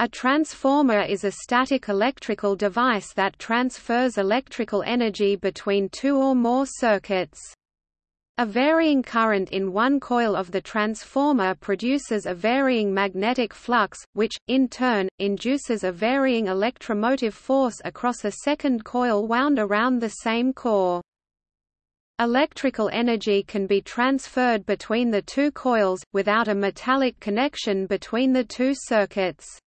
A transformer is a static electrical device that transfers electrical energy between two or more circuits. A varying current in one coil of the transformer produces a varying magnetic flux, which, in turn, induces a varying electromotive force across a second coil wound around the same core. Electrical energy can be transferred between the two coils, without a metallic connection between the two circuits.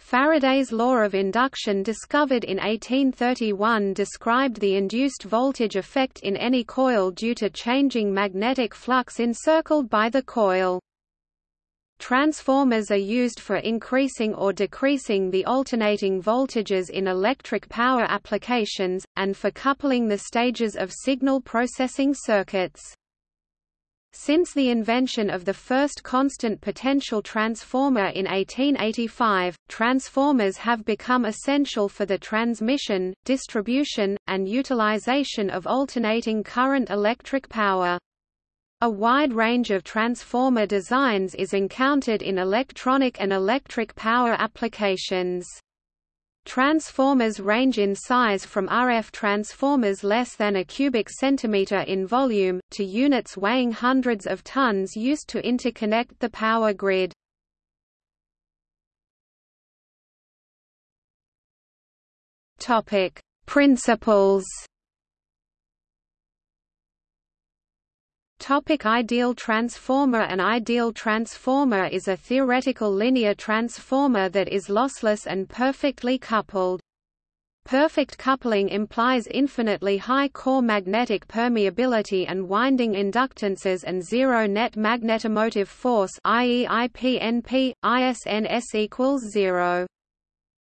Faraday's law of induction discovered in 1831 described the induced voltage effect in any coil due to changing magnetic flux encircled by the coil. Transformers are used for increasing or decreasing the alternating voltages in electric power applications, and for coupling the stages of signal processing circuits. Since the invention of the first constant potential transformer in 1885, transformers have become essential for the transmission, distribution, and utilization of alternating current electric power. A wide range of transformer designs is encountered in electronic and electric power applications. Transformers range in size from RF transformers less than a cubic centimeter in volume, to units weighing hundreds of tons used to interconnect the power grid. Principles Topic ideal transformer An ideal transformer is a theoretical linear transformer that is lossless and perfectly coupled. Perfect coupling implies infinitely high core magnetic permeability and winding inductances and zero net magnetomotive force i.e. IPNP, ISNS equals zero.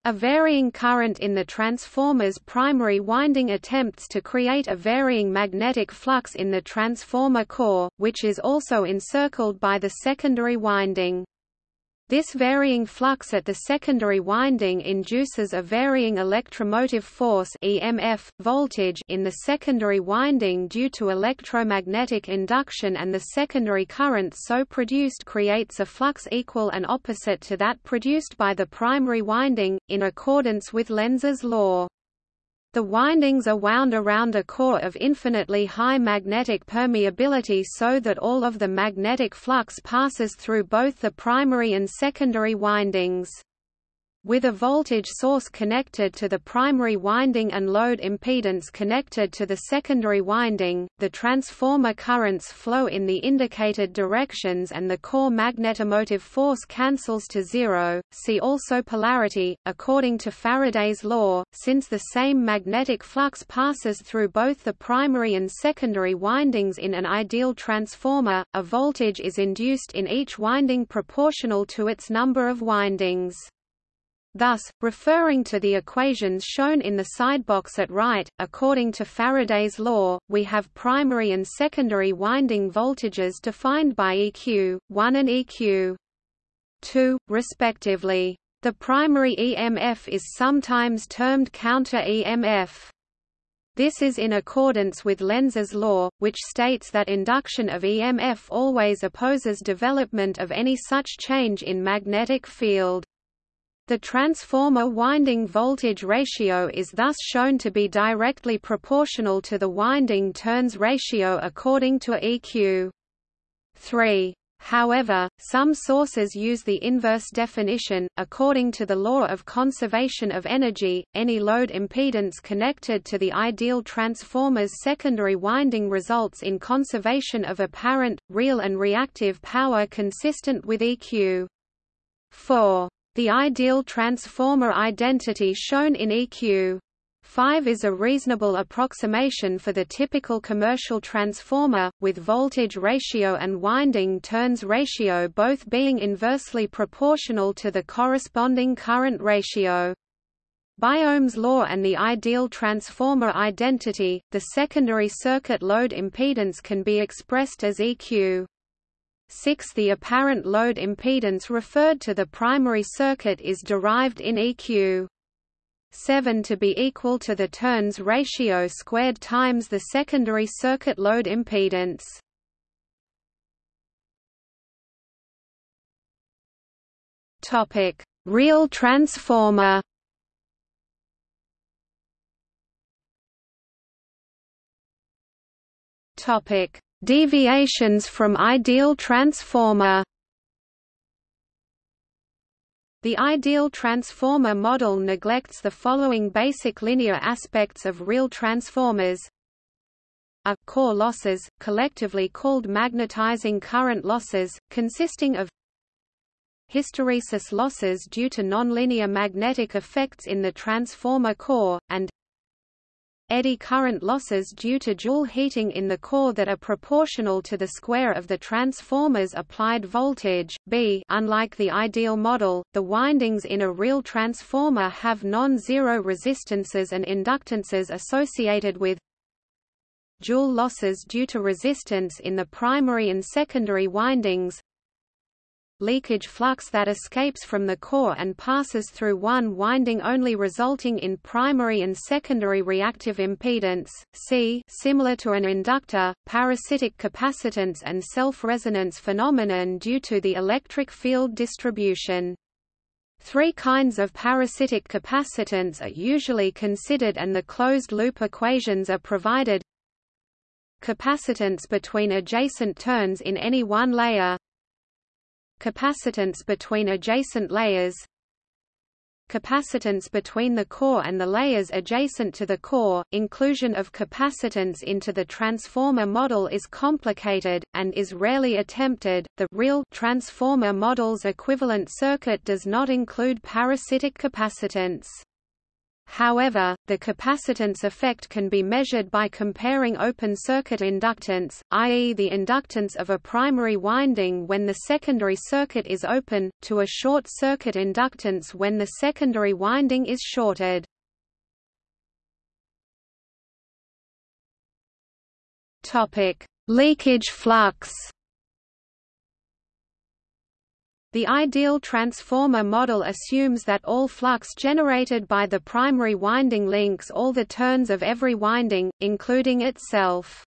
A varying current in the transformer's primary winding attempts to create a varying magnetic flux in the transformer core, which is also encircled by the secondary winding. This varying flux at the secondary winding induces a varying electromotive force EMF, voltage in the secondary winding due to electromagnetic induction and the secondary current so produced creates a flux equal and opposite to that produced by the primary winding, in accordance with Lenz's law. The windings are wound around a core of infinitely high magnetic permeability so that all of the magnetic flux passes through both the primary and secondary windings. With a voltage source connected to the primary winding and load impedance connected to the secondary winding, the transformer currents flow in the indicated directions and the core magnetomotive force cancels to zero. See also polarity. According to Faraday's law, since the same magnetic flux passes through both the primary and secondary windings in an ideal transformer, a voltage is induced in each winding proportional to its number of windings. Thus, referring to the equations shown in the sidebox at right, according to Faraday's law, we have primary and secondary winding voltages defined by EQ, 1 and EQ 2, respectively. The primary EMF is sometimes termed counter-EMF. This is in accordance with Lenz's law, which states that induction of EMF always opposes development of any such change in magnetic field. The transformer winding voltage ratio is thus shown to be directly proportional to the winding turns ratio according to EQ 3. However, some sources use the inverse definition. According to the law of conservation of energy, any load impedance connected to the ideal transformer's secondary winding results in conservation of apparent, real and reactive power consistent with EQ 4. The ideal transformer identity shown in EQ 5 is a reasonable approximation for the typical commercial transformer, with voltage ratio and winding turns ratio both being inversely proportional to the corresponding current ratio. By Ohm's law and the ideal transformer identity, the secondary circuit load impedance can be expressed as EQ 6 The apparent load impedance referred to the primary circuit is derived in EQ 7 to be equal to the turns ratio squared times the secondary circuit load impedance. Topic: Real transformer. Topic: Deviations from ideal transformer. The ideal transformer model neglects the following basic linear aspects of real transformers. A core losses, collectively called magnetizing current losses, consisting of hysteresis losses due to nonlinear magnetic effects in the transformer core, and eddy current losses due to Joule heating in the core that are proportional to the square of the transformer's applied voltage. B Unlike the ideal model, the windings in a real transformer have non-zero resistances and inductances associated with Joule losses due to resistance in the primary and secondary windings leakage flux that escapes from the core and passes through one winding only resulting in primary and secondary reactive impedance, C similar to an inductor, parasitic capacitance and self-resonance phenomenon due to the electric field distribution. Three kinds of parasitic capacitance are usually considered and the closed-loop equations are provided capacitance between adjacent turns in any one layer capacitance between adjacent layers capacitance between the core and the layers adjacent to the core. Inclusion of capacitance into the transformer model is complicated, and is rarely attempted. The real transformer model's equivalent circuit does not include parasitic capacitance. However, the capacitance effect can be measured by comparing open circuit inductance, i.e. the inductance of a primary winding when the secondary circuit is open, to a short circuit inductance when the secondary winding is shorted. Leakage flux The ideal transformer model assumes that all flux generated by the primary winding links all the turns of every winding, including itself.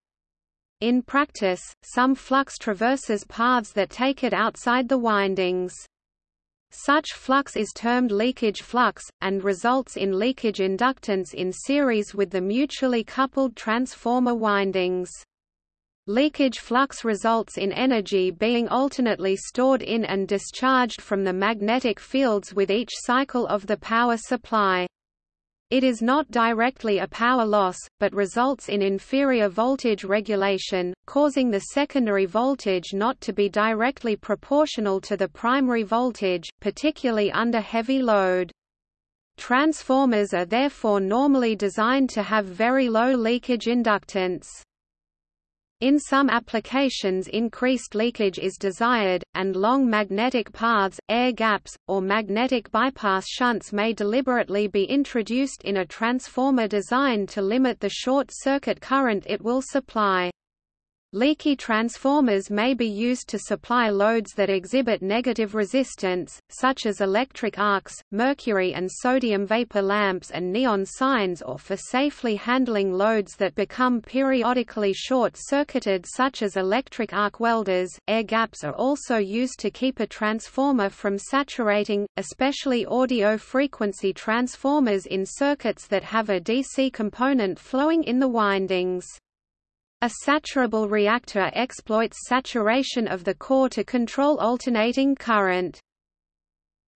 In practice, some flux traverses paths that take it outside the windings. Such flux is termed leakage flux, and results in leakage inductance in series with the mutually coupled transformer windings. Leakage flux results in energy being alternately stored in and discharged from the magnetic fields with each cycle of the power supply. It is not directly a power loss, but results in inferior voltage regulation, causing the secondary voltage not to be directly proportional to the primary voltage, particularly under heavy load. Transformers are therefore normally designed to have very low leakage inductance. In some applications increased leakage is desired, and long magnetic paths, air gaps, or magnetic bypass shunts may deliberately be introduced in a transformer design to limit the short circuit current it will supply. Leaky transformers may be used to supply loads that exhibit negative resistance, such as electric arcs, mercury and sodium vapor lamps and neon signs or for safely handling loads that become periodically short-circuited such as electric arc welders. Air gaps are also used to keep a transformer from saturating, especially audio frequency transformers in circuits that have a DC component flowing in the windings. A saturable reactor exploits saturation of the core to control alternating current.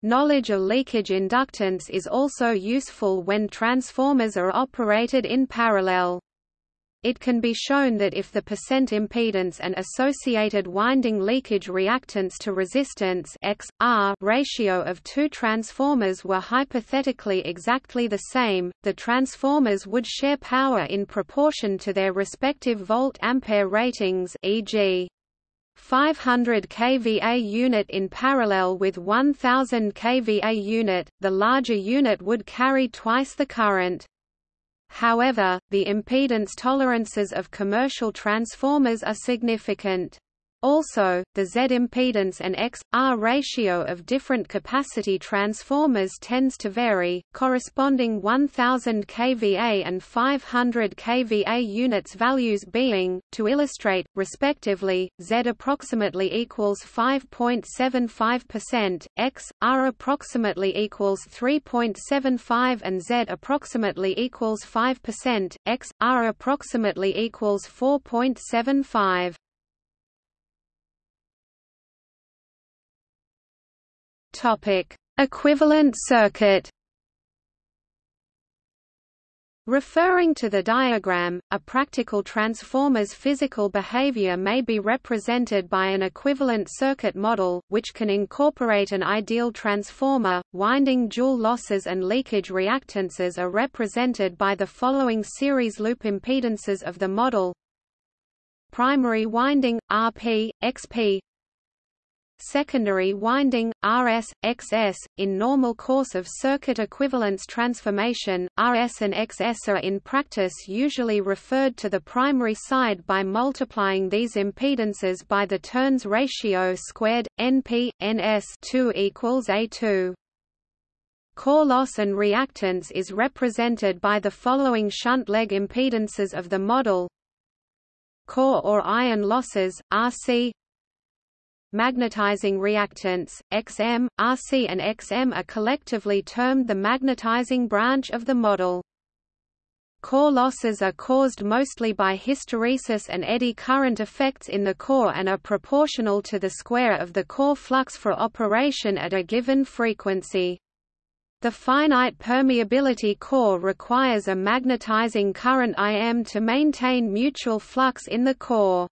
Knowledge of leakage inductance is also useful when transformers are operated in parallel. It can be shown that if the percent impedance and associated winding leakage reactance to resistance X, R ratio of two transformers were hypothetically exactly the same, the transformers would share power in proportion to their respective volt-ampere ratings e.g. 500 kVA unit in parallel with 1000 kVA unit, the larger unit would carry twice the current. However, the impedance tolerances of commercial transformers are significant. Also, the Z impedance and X, R ratio of different capacity transformers tends to vary, corresponding 1000 kVA and 500 kVA units values being, to illustrate, respectively, Z approximately equals 5.75%, X, R approximately equals 3.75 and Z approximately equals 5%, X, R approximately equals 4.75. Topic: Equivalent circuit. Referring to the diagram, a practical transformer's physical behavior may be represented by an equivalent circuit model, which can incorporate an ideal transformer. Winding Joule losses and leakage reactances are represented by the following series loop impedances of the model. Primary winding RP, XP secondary winding, RS, XS. In normal course of circuit equivalence transformation, RS and XS are in practice usually referred to the primary side by multiplying these impedances by the turns ratio squared, NP, NS 2 equals A2. Core loss and reactance is represented by the following shunt leg impedances of the model core or iron losses, RC Magnetizing reactance, XM, RC and XM are collectively termed the magnetizing branch of the model. Core losses are caused mostly by hysteresis and eddy current effects in the core and are proportional to the square of the core flux for operation at a given frequency. The finite permeability core requires a magnetizing current Im to maintain mutual flux in the core.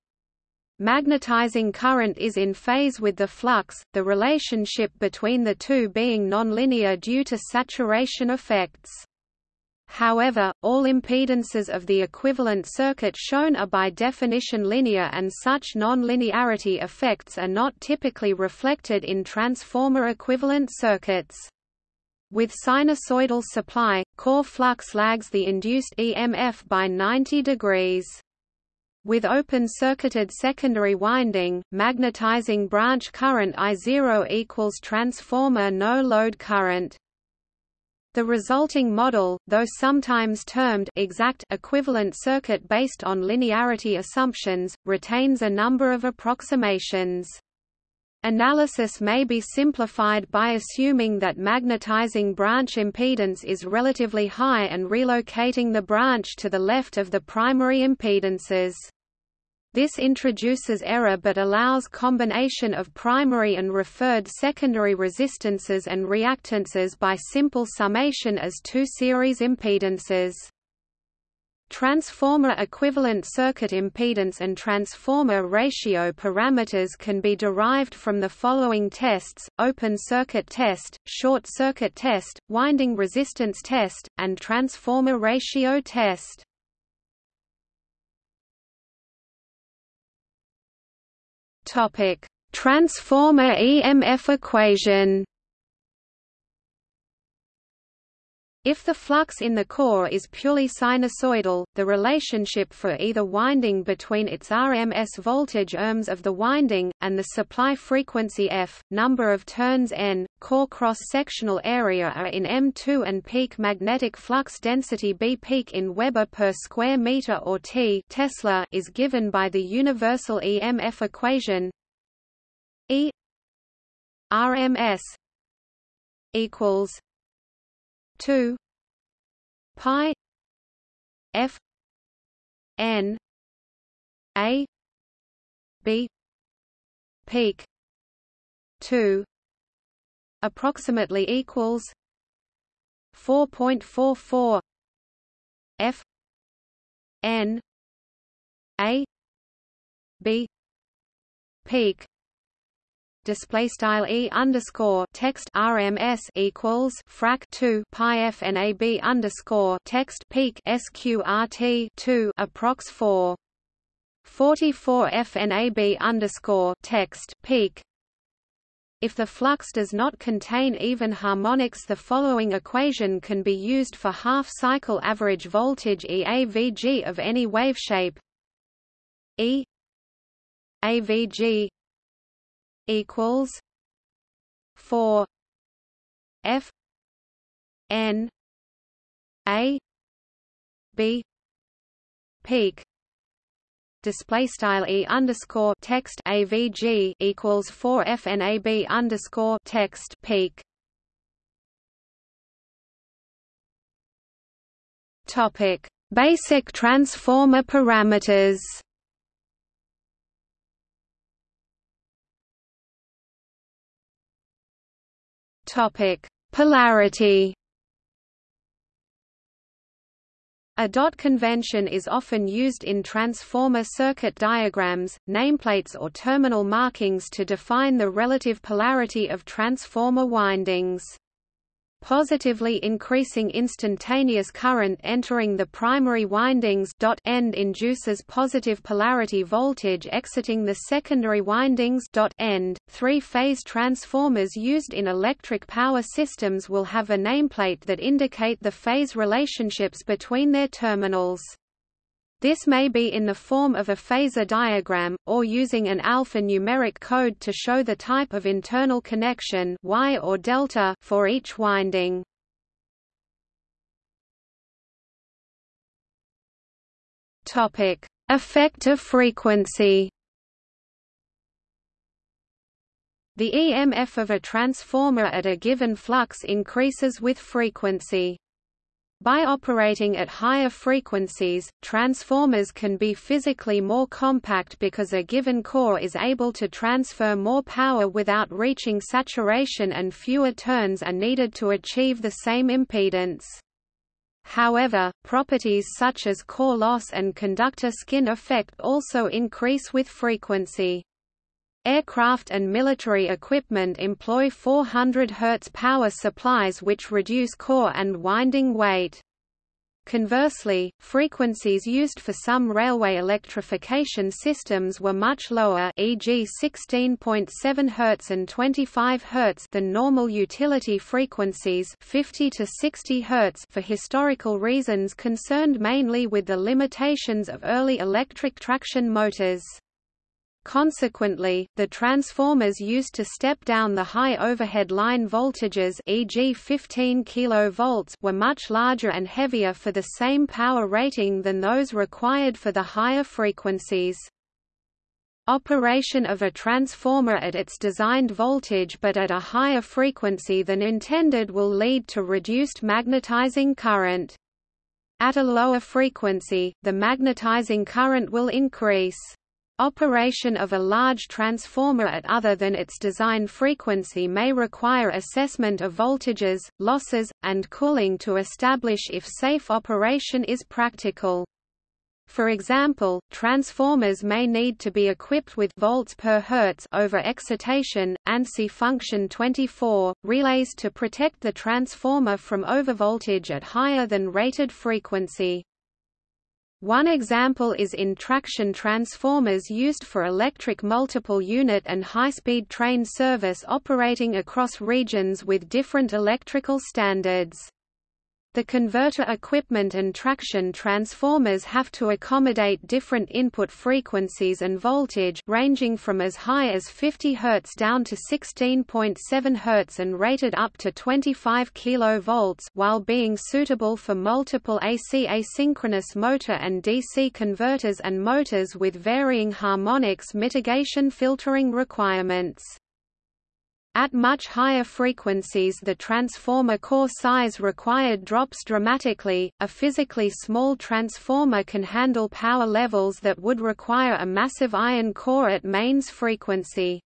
Magnetizing current is in phase with the flux, the relationship between the two being nonlinear due to saturation effects. However, all impedances of the equivalent circuit shown are by definition linear and such nonlinearity effects are not typically reflected in transformer equivalent circuits. With sinusoidal supply, core flux lags the induced EMF by 90 degrees. With open-circuited secondary winding, magnetizing branch current I0 equals transformer no-load current. The resulting model, though sometimes termed exact equivalent circuit based on linearity assumptions, retains a number of approximations. Analysis may be simplified by assuming that magnetizing branch impedance is relatively high and relocating the branch to the left of the primary impedances. This introduces error but allows combination of primary and referred secondary resistances and reactances by simple summation as two series impedances. Transformer equivalent circuit impedance and transformer ratio parameters can be derived from the following tests, open circuit test, short circuit test, winding resistance test, and transformer ratio test. Transformer EMF equation If the flux in the core is purely sinusoidal, the relationship for either winding between its RMS voltage ohms of the winding, and the supply frequency f, number of turns n, core cross-sectional area are in M2 and peak magnetic flux density B peak in Weber per square meter or T Tesla is given by the universal EMF equation E RMS equals 2 pi f n a b peak 2 approximately equals 4.44 f n a b peak display style e underscore text RMS equals frac 2 pi f n a b underscore text peak sqrt 2 approx 4 44 FNAB underscore text peak. If the flux does not contain even harmonics the following equation can be used for half-cycle average voltage EAVG of any waveshape E AVG equals 4 F N A B peak. Display style e underscore text avg equals 4 fnab underscore text peak. Topic. Basic transformer parameters topic polarity A dot convention is often used in transformer circuit diagrams, nameplates or terminal markings to define the relative polarity of transformer windings. Positively increasing instantaneous current entering the primary windings dot end induces positive polarity voltage exiting the secondary windings dot end. Three-phase transformers used in electric power systems will have a nameplate that indicate the phase relationships between their terminals. This may be in the form of a phasor diagram, or using an alphanumeric code to show the type of internal connection wye or delta for each winding. Topic: Effective frequency. The EMF of a transformer at a given flux increases with frequency. By operating at higher frequencies, transformers can be physically more compact because a given core is able to transfer more power without reaching saturation and fewer turns are needed to achieve the same impedance. However, properties such as core loss and conductor skin effect also increase with frequency. Aircraft and military equipment employ 400 Hz power supplies which reduce core and winding weight. Conversely, frequencies used for some railway electrification systems were much lower e.g. 16.7 Hz and 25 Hz than normal utility frequencies 50 to 60 Hz for historical reasons concerned mainly with the limitations of early electric traction motors. Consequently, the transformers used to step down the high overhead line voltages e.g. 15 kV were much larger and heavier for the same power rating than those required for the higher frequencies. Operation of a transformer at its designed voltage but at a higher frequency than intended will lead to reduced magnetizing current. At a lower frequency, the magnetizing current will increase. Operation of a large transformer at other than its design frequency may require assessment of voltages, losses, and cooling to establish if safe operation is practical. For example, transformers may need to be equipped with volts per hertz over excitation, ANSI function 24, relays to protect the transformer from overvoltage at higher than rated frequency. One example is in traction transformers used for electric multiple unit and high-speed train service operating across regions with different electrical standards. The converter equipment and traction transformers have to accommodate different input frequencies and voltage ranging from as high as 50 Hz down to 16.7 Hz and rated up to 25 kV while being suitable for multiple AC asynchronous motor and DC converters and motors with varying harmonics mitigation filtering requirements. At much higher frequencies the transformer core size required drops dramatically. A physically small transformer can handle power levels that would require a massive iron core at mains frequency.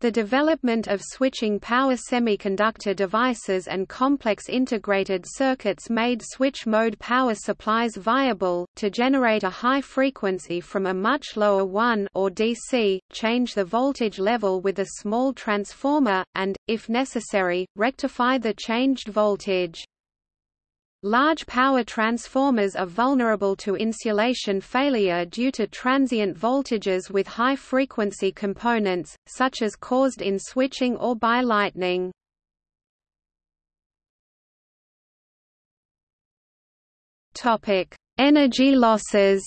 The development of switching power semiconductor devices and complex integrated circuits made switch-mode power supplies viable. To generate a high frequency from a much lower 1 or DC, change the voltage level with a small transformer, and, if necessary, rectify the changed voltage. Large power transformers are vulnerable to insulation failure due to transient voltages with high-frequency components, such as caused in switching or by lightning. Energy losses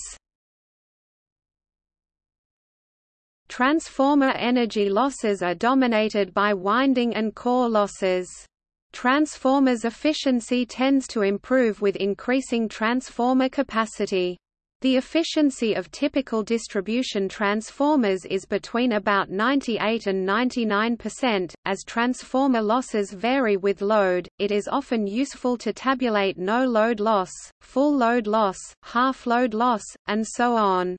Transformer energy losses are dominated by winding and core losses. Transformers' efficiency tends to improve with increasing transformer capacity. The efficiency of typical distribution transformers is between about 98 and 99%. As transformer losses vary with load, it is often useful to tabulate no load loss, full load loss, half load loss, and so on.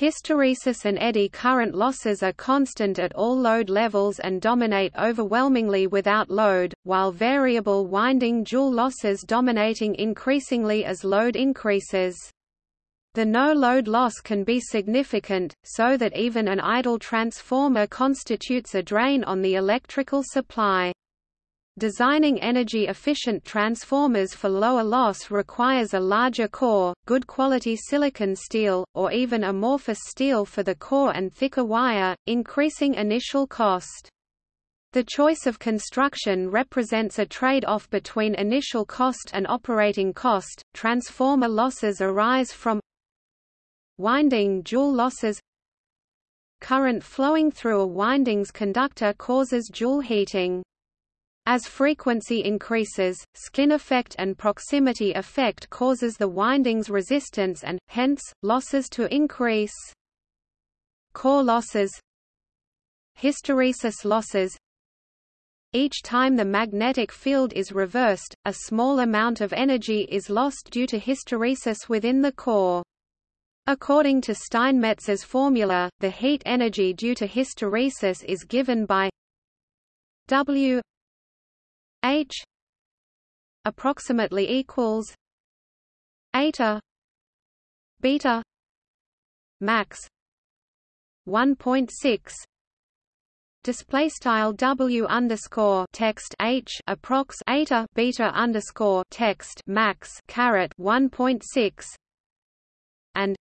Hysteresis and eddy current losses are constant at all load levels and dominate overwhelmingly without load, while variable winding joule losses dominating increasingly as load increases. The no-load loss can be significant, so that even an idle transformer constitutes a drain on the electrical supply. Designing energy-efficient transformers for lower loss requires a larger core, good quality silicon steel, or even amorphous steel for the core and thicker wire, increasing initial cost. The choice of construction represents a trade-off between initial cost and operating cost. Transformer losses arise from Winding joule losses Current flowing through a windings conductor causes joule heating. As frequency increases, skin effect and proximity effect causes the windings resistance and, hence, losses to increase. Core losses Hysteresis losses Each time the magnetic field is reversed, a small amount of energy is lost due to hysteresis within the core. According to Steinmetz's formula, the heat energy due to hysteresis is given by W H approximately equals eta beta max 1.6 display style W underscore text H approx eta beta underscore text max caret 1.6 and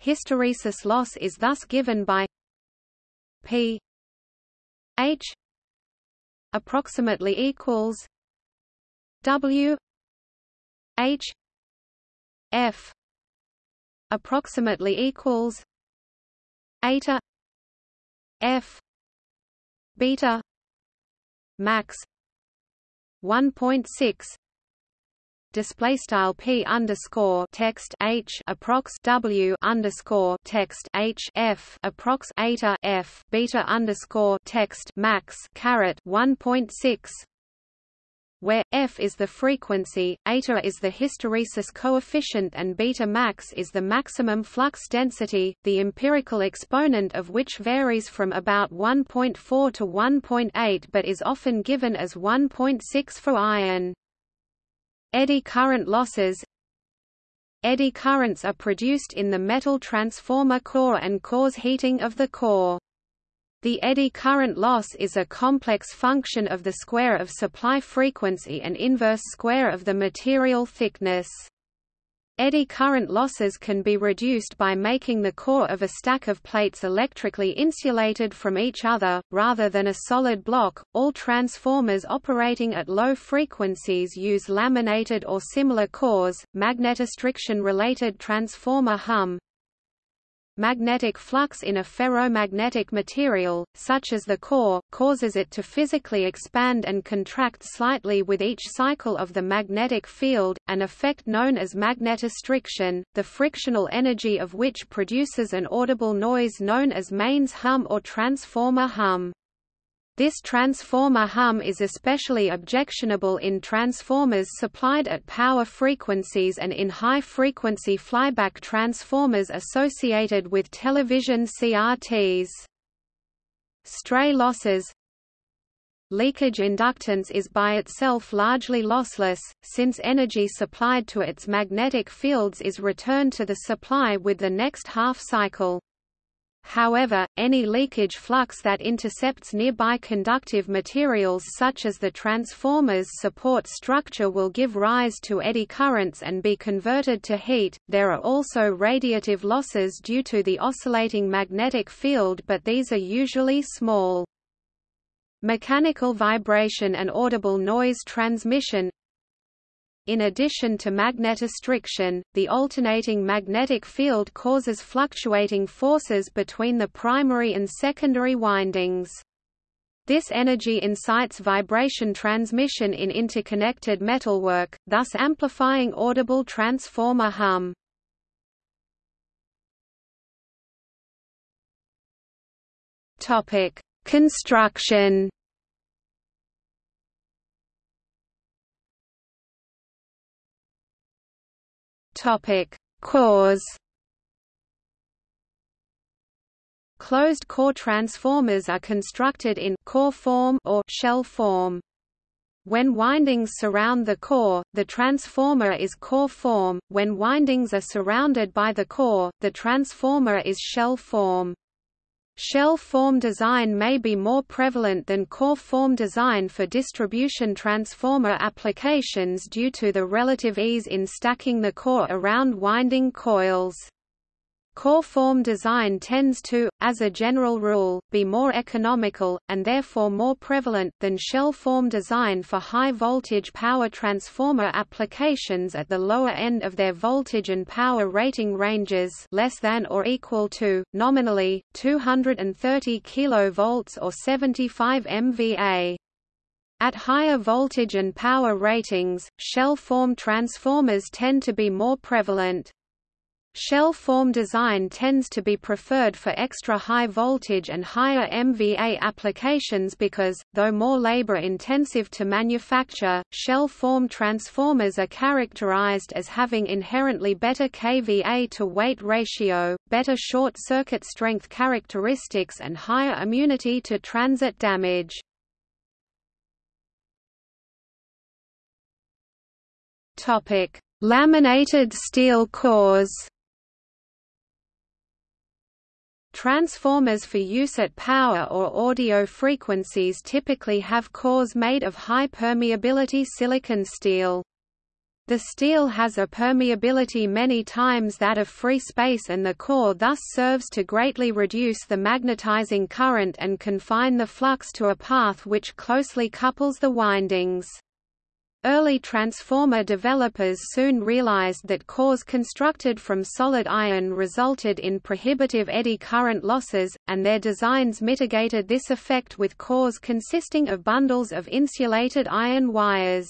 Hysteresis loss is thus given by P H approximately equals W H F approximately equals eta F beta max 1.6 display style p underscore text h approx w underscore text h f approx eta f beta underscore text max caret 1.6 where f is the frequency, eta is the hysteresis coefficient and beta max is the maximum flux density, the empirical exponent of which varies from about 1.4 to 1.8 but is often given as 1.6 for iron. Eddy current losses Eddy currents are produced in the metal transformer core and cause heating of the core. The eddy current loss is a complex function of the square of supply frequency and inverse square of the material thickness. Eddy current losses can be reduced by making the core of a stack of plates electrically insulated from each other, rather than a solid block. All transformers operating at low frequencies use laminated or similar cores. Magnetostriction related transformer hum Magnetic flux in a ferromagnetic material, such as the core, causes it to physically expand and contract slightly with each cycle of the magnetic field, an effect known as magnetostriction, the frictional energy of which produces an audible noise known as mains hum or transformer hum. This transformer hum is especially objectionable in transformers supplied at power frequencies and in high-frequency flyback transformers associated with television CRTs. Stray losses Leakage inductance is by itself largely lossless, since energy supplied to its magnetic fields is returned to the supply with the next half cycle. However, any leakage flux that intercepts nearby conductive materials such as the transformer's support structure will give rise to eddy currents and be converted to heat. There are also radiative losses due to the oscillating magnetic field but these are usually small. Mechanical vibration and audible noise transmission In addition to magnetostriction, the alternating magnetic field causes fluctuating forces between the primary and secondary windings. This energy incites vibration transmission in interconnected metalwork, thus amplifying audible transformer hum. Topic: Construction. Topic: Cores. Closed-core transformers are constructed in core form or shell form. When windings surround the core, the transformer is core form, when windings are surrounded by the core, the transformer is shell form. Shell form design may be more prevalent than core form design for distribution transformer applications due to the relative ease in stacking the core around winding coils. Core form design tends to, as a general rule, be more economical, and therefore more prevalent, than shell form design for high-voltage power transformer applications at the lower end of their voltage and power rating ranges less than or equal to, nominally, 230 kV or 75 MVA. At higher voltage and power ratings, shell form transformers tend to be more prevalent. Shell form design tends to be preferred for extra high voltage and higher MVA applications because, though more labor-intensive to manufacture, shell form transformers are characterized as having inherently better kVA to weight ratio, better short-circuit strength characteristics and higher immunity to transit damage. Laminated steel cores Transformers for use at power or audio frequencies typically have cores made of high permeability silicon steel. The steel has a permeability many times that of free space and the core thus serves to greatly reduce the magnetizing current and confine the flux to a path which closely couples the windings. Early transformer developers soon realized that cores constructed from solid iron resulted in prohibitive eddy current losses, and their designs mitigated this effect with cores consisting of bundles of insulated iron wires.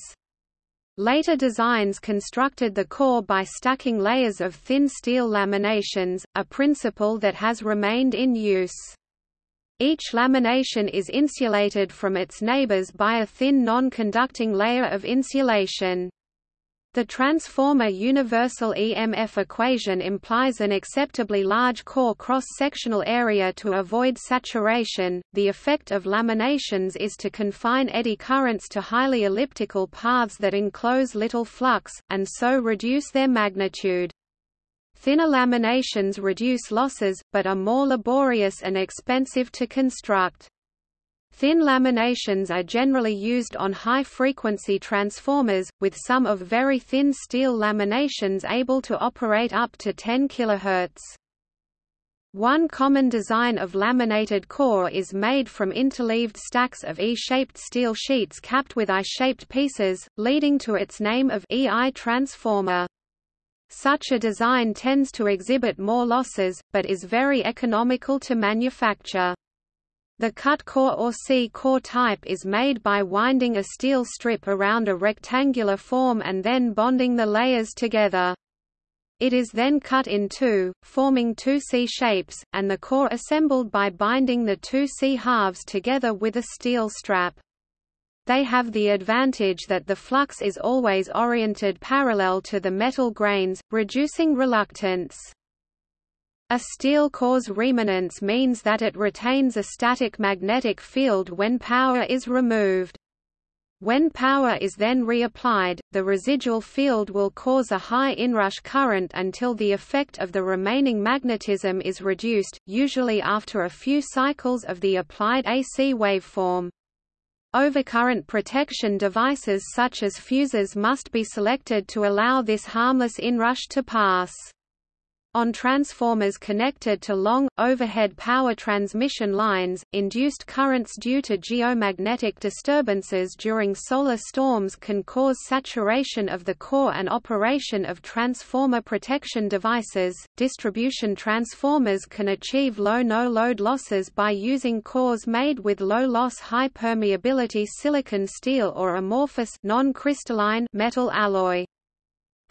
Later designs constructed the core by stacking layers of thin steel laminations, a principle that has remained in use. Each lamination is insulated from its neighbors by a thin non-conducting layer of insulation. The transformer universal EMF equation implies an acceptably large core cross-sectional area to avoid saturation. The effect of laminations is to confine eddy currents to highly elliptical paths that enclose little flux, and so reduce their magnitude. Thinner laminations reduce losses, but are more laborious and expensive to construct. Thin laminations are generally used on high-frequency transformers, with some of very thin steel laminations able to operate up to 10 kHz. One common design of laminated core is made from interleaved stacks of E-shaped steel sheets capped with I-shaped pieces, leading to its name of EI transformer. Such a design tends to exhibit more losses, but is very economical to manufacture. The cut core or C-core type is made by winding a steel strip around a rectangular form and then bonding the layers together. It is then cut in two, forming two C shapes, and the core assembled by binding the two C halves together with a steel strap. They have the advantage that the flux is always oriented parallel to the metal grains, reducing reluctance. A steel core's remanence means that it retains a static magnetic field when power is removed. When power is then reapplied, the residual field will cause a high inrush current until the effect of the remaining magnetism is reduced, usually after a few cycles of the applied AC waveform. Overcurrent protection devices such as fuses must be selected to allow this harmless inrush to pass. On transformers connected to long, overhead power transmission lines, induced currents due to geomagnetic disturbances during solar storms can cause saturation of the core and operation of transformer protection devices. Distribution transformers can achieve low no-load losses by using cores made with low-loss high-permeability silicon steel or amorphous non-crystalline metal alloy.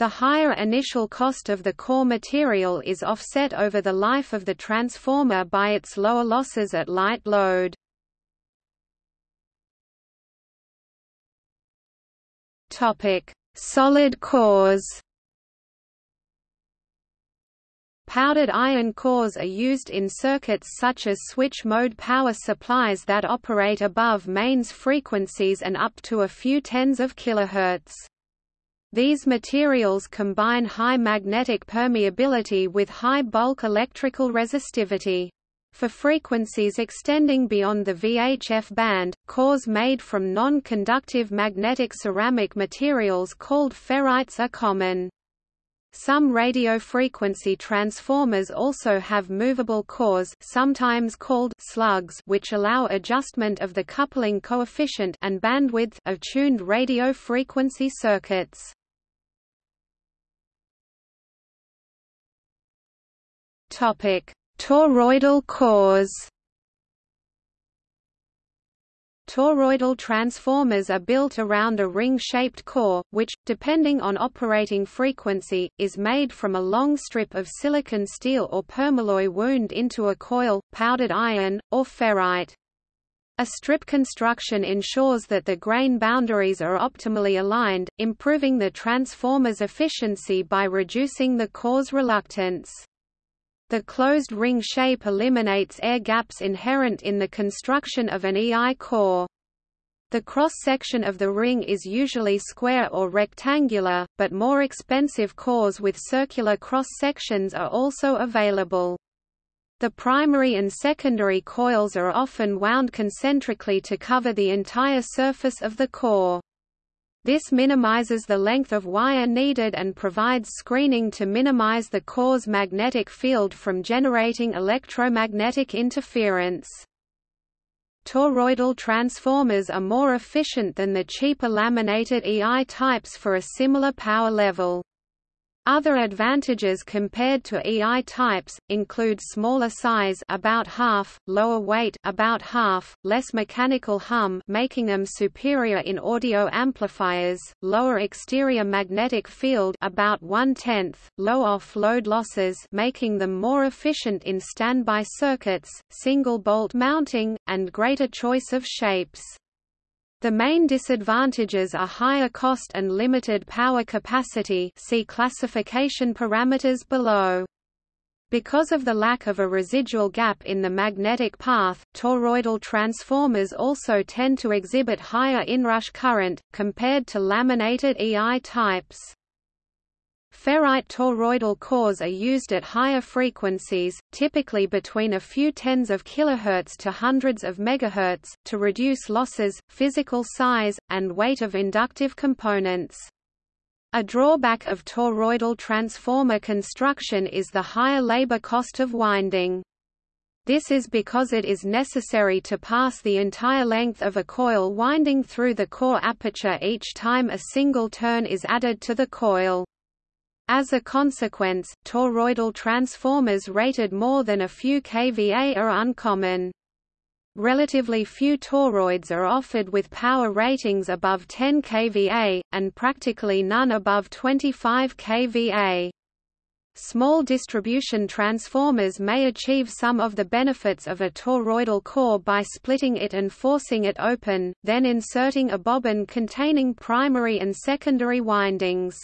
The higher initial cost of the core material is offset over the life of the transformer by its lower losses at light load. Topic: Solid cores. Powdered iron cores are used in circuits such as switch-mode power supplies that operate above mains frequencies and up to a few tens of kilohertz. These materials combine high magnetic permeability with high bulk electrical resistivity. For frequencies extending beyond the VHF band, cores made from non-conductive magnetic ceramic materials called ferrites are common. Some radio frequency transformers also have movable cores sometimes called slugs which allow adjustment of the coupling coefficient and bandwidth of tuned radio frequency circuits. Topic: Toroidal cores. Toroidal transformers are built around a ring-shaped core, which, depending on operating frequency, is made from a long strip of silicon steel or permalloy wound into a coil, powdered iron, or ferrite. A strip construction ensures that the grain boundaries are optimally aligned, improving the transformer's efficiency by reducing the core's reluctance. The closed ring shape eliminates air gaps inherent in the construction of an EI core. The cross-section of the ring is usually square or rectangular, but more expensive cores with circular cross-sections are also available. The primary and secondary coils are often wound concentrically to cover the entire surface of the core. This minimizes the length of wire needed and provides screening to minimize the core's magnetic field from generating electromagnetic interference. Toroidal transformers are more efficient than the cheaper laminated EI types for a similar power level. Other advantages compared to EI types include smaller size about half, lower weight about half, less mechanical hum making them superior in audio amplifiers, lower exterior magnetic field about one-tenth, low off-load losses making them more efficient in standby circuits, single bolt mounting, and greater choice of shapes. The main disadvantages are higher cost and limited power capacity see classification parameters below. Because of the lack of a residual gap in the magnetic path, toroidal transformers also tend to exhibit higher inrush current, compared to laminated EI types. Ferrite toroidal cores are used at higher frequencies, typically between a few tens of kilohertz to hundreds of megahertz, to reduce losses, physical size, and weight of inductive components. A drawback of toroidal transformer construction is the higher labor cost of winding. This is because it is necessary to pass the entire length of a coil winding through the core aperture each time a single turn is added to the coil. As a consequence, toroidal transformers rated more than a few kVA are uncommon. Relatively few toroids are offered with power ratings above 10 kVA, and practically none above 25 kVA. Small distribution transformers may achieve some of the benefits of a toroidal core by splitting it and forcing it open, then inserting a bobbin containing primary and secondary windings.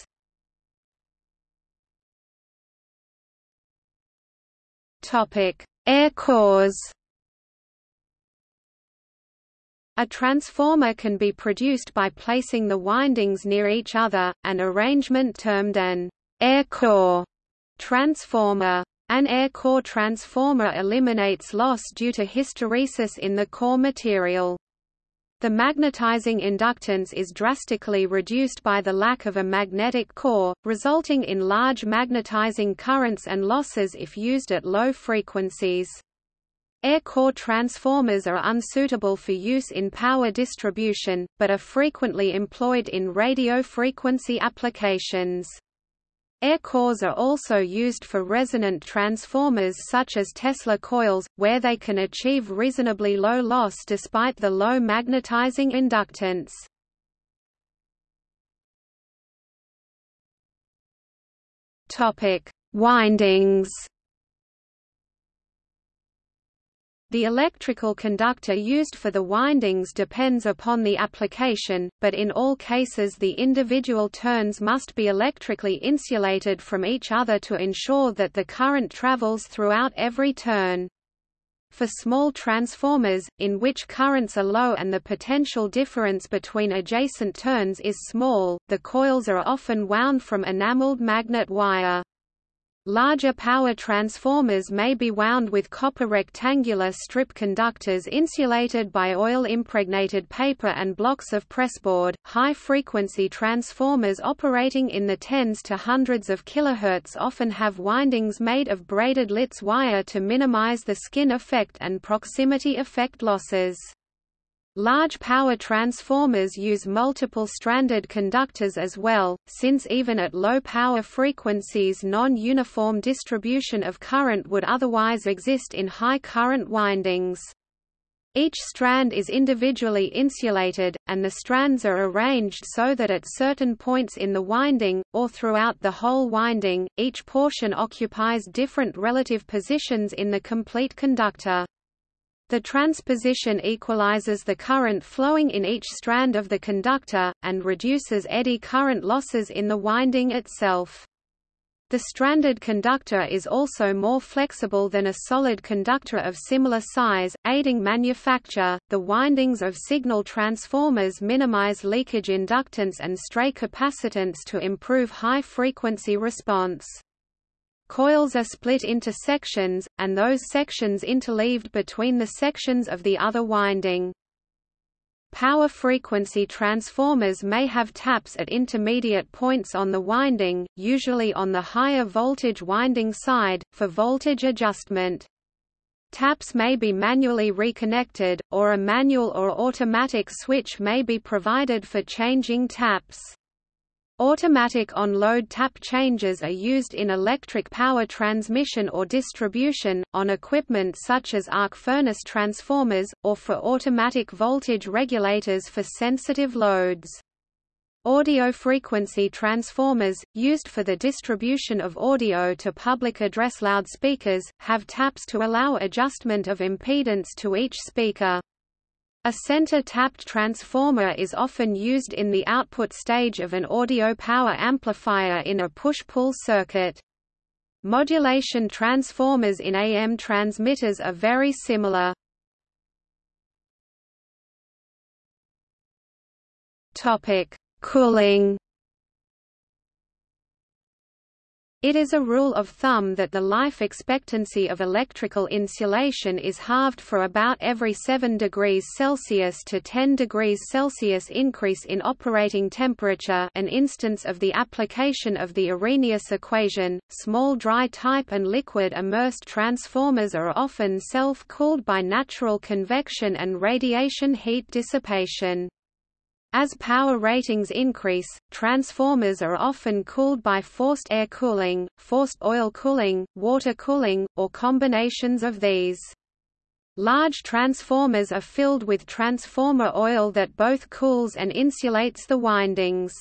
Air cores. A transformer can be produced by placing the windings near each other, an arrangement termed an air core transformer. An air core transformer eliminates loss due to hysteresis in the core material. The magnetizing inductance is drastically reduced by the lack of a magnetic core, resulting in large magnetizing currents and losses if used at low frequencies. Air core transformers are unsuitable for use in power distribution, but are frequently employed in radio frequency applications. Air cores are also used for resonant transformers such as Tesla coils, where they can achieve reasonably low loss despite the low magnetizing inductance. Windings The electrical conductor used for the windings depends upon the application, but in all cases the individual turns must be electrically insulated from each other to ensure that the current travels throughout every turn. For small transformers, in which currents are low and the potential difference between adjacent turns is small, the coils are often wound from enameled magnet wire. Larger power transformers may be wound with copper rectangular strip conductors insulated by oil-impregnated paper and blocks of pressboard. High-frequency transformers operating in the tens to hundreds of kilohertz often have windings made of braided Litz wire to minimize the skin effect and proximity effect losses. Large power transformers use multiple stranded conductors as well, since even at low power frequencies non-uniform distribution of current would otherwise exist in high current windings. Each strand is individually insulated, and the strands are arranged so that at certain points in the winding, or throughout the whole winding, each portion occupies different relative positions in the complete conductor. The transposition equalizes the current flowing in each strand of the conductor, and reduces eddy current losses in the winding itself. The stranded conductor is also more flexible than a solid conductor of similar size, aiding manufacture. The windings of signal transformers minimize leakage inductance and stray capacitance to improve high frequency response. Coils are split into sections, and those sections interleaved between the sections of the other winding. Power frequency transformers may have taps at intermediate points on the winding, usually on the higher voltage winding side, for voltage adjustment. Taps may be manually reconnected, or a manual or automatic switch may be provided for changing taps. Automatic on-load tap changes are used in electric power transmission or distribution, on equipment such as arc furnace transformers, or for automatic voltage regulators for sensitive loads. Audio frequency transformers, used for the distribution of audio to public address loudspeakers, have taps to allow adjustment of impedance to each speaker. A center-tapped transformer is often used in the output stage of an audio power amplifier in a push-pull circuit. Modulation transformers in AM transmitters are very similar. Cooling It is a rule of thumb that the life expectancy of electrical insulation is halved for about every 7 degrees Celsius to 10 degrees Celsius increase in operating temperature an instance of the application of the Arrhenius equation. Small dry type and liquid immersed transformers are often self-cooled by natural convection and radiation heat dissipation. As power ratings increase, transformers are often cooled by forced air cooling, forced oil cooling, water cooling, or combinations of these. Large transformers are filled with transformer oil that both cools and insulates the windings.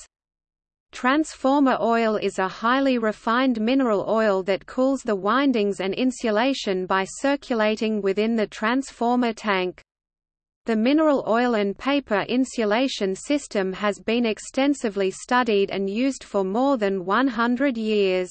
Transformer oil is a highly refined mineral oil that cools the windings and insulation by circulating within the transformer tank. The mineral oil and paper insulation system has been extensively studied and used for more than 100 years.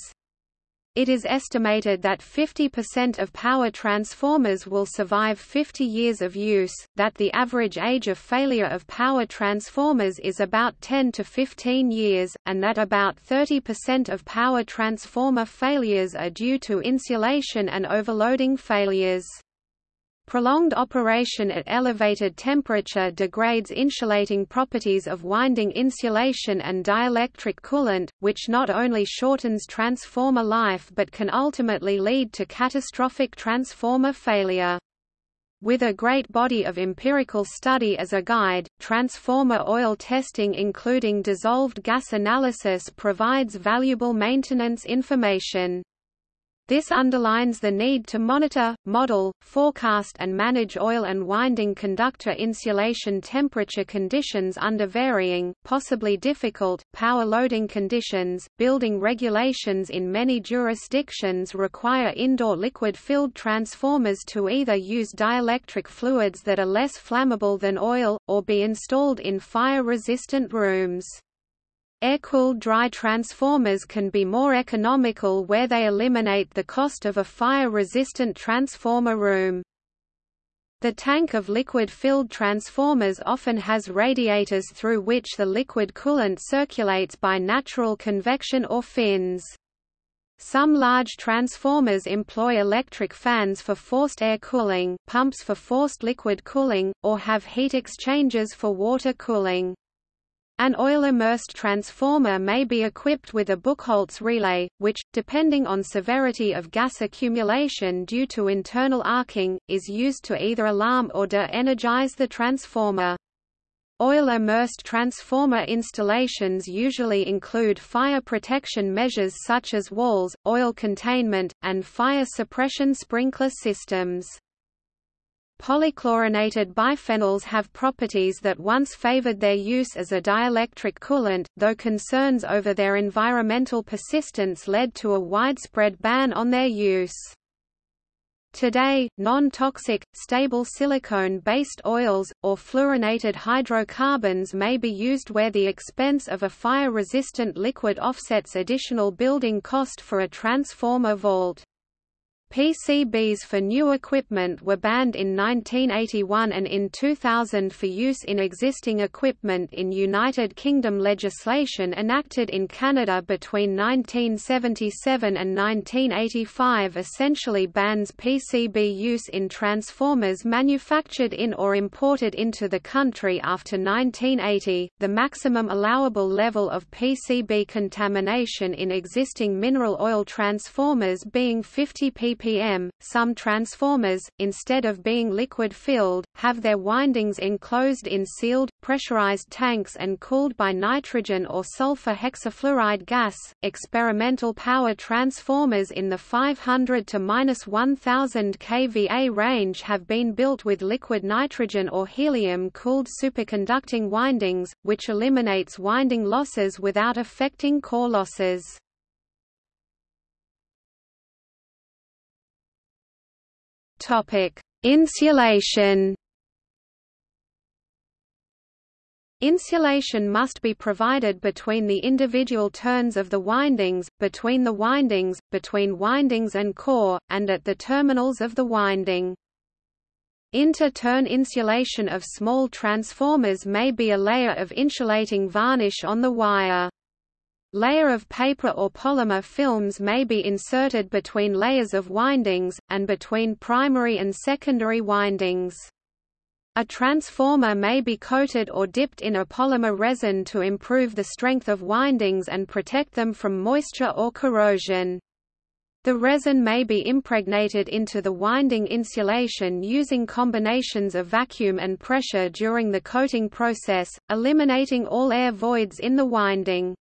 It is estimated that 50% of power transformers will survive 50 years of use, that the average age of failure of power transformers is about 10 to 15 years, and that about 30% of power transformer failures are due to insulation and overloading failures. Prolonged operation at elevated temperature degrades insulating properties of winding insulation and dielectric coolant, which not only shortens transformer life but can ultimately lead to catastrophic transformer failure. With a great body of empirical study as a guide, transformer oil testing including dissolved gas analysis provides valuable maintenance information. This underlines the need to monitor, model, forecast and manage oil and winding conductor insulation temperature conditions under varying, possibly difficult, power loading conditions. Building regulations in many jurisdictions require indoor liquid-filled transformers to either use dielectric fluids that are less flammable than oil, or be installed in fire-resistant rooms. Air-cooled dry transformers can be more economical where they eliminate the cost of a fire-resistant transformer room. The tank of liquid-filled transformers often has radiators through which the liquid coolant circulates by natural convection or fins. Some large transformers employ electric fans for forced air cooling, pumps for forced liquid cooling, or have heat exchangers for water cooling. An oil-immersed transformer may be equipped with a Buchholz relay, which, depending on severity of gas accumulation due to internal arcing, is used to either alarm or de-energize the transformer. Oil-immersed transformer installations usually include fire protection measures such as walls, oil containment, and fire suppression sprinkler systems. Polychlorinated biphenyls have properties that once favored their use as a dielectric coolant, though concerns over their environmental persistence led to a widespread ban on their use. Today, non-toxic, stable silicone-based oils, or fluorinated hydrocarbons may be used where the expense of a fire-resistant liquid offsets additional building cost for a transformer vault. PCBs for new equipment were banned in 1981 and in 2000 for use in existing equipment in United Kingdom legislation enacted in Canada between 1977 and 1985 essentially bans PCB use in transformers manufactured in or imported into the country after 1980. The maximum allowable level of PCB contamination in existing mineral oil transformers being 50 ppm Some transformers, instead of being liquid-filled, have their windings enclosed in sealed, pressurized tanks and cooled by nitrogen or sulfur hexafluoride gas. Experimental power transformers in the 500 to 1000 kVA range have been built with liquid nitrogen or helium-cooled superconducting windings, which eliminates winding losses without affecting core losses. Topic: Insulation. Insulation must be provided between the individual turns of the windings, between the windings, between windings and core, and at the terminals of the winding. Inter-turn insulation of small transformers may be a layer of insulating varnish on the wire. Layer of paper or polymer films may be inserted between layers of windings, and between primary and secondary windings. A transformer may be coated or dipped in a polymer resin to improve the strength of windings and protect them from moisture or corrosion. The resin may be impregnated into the winding insulation using combinations of vacuum and pressure during the coating process, eliminating all air voids in the winding.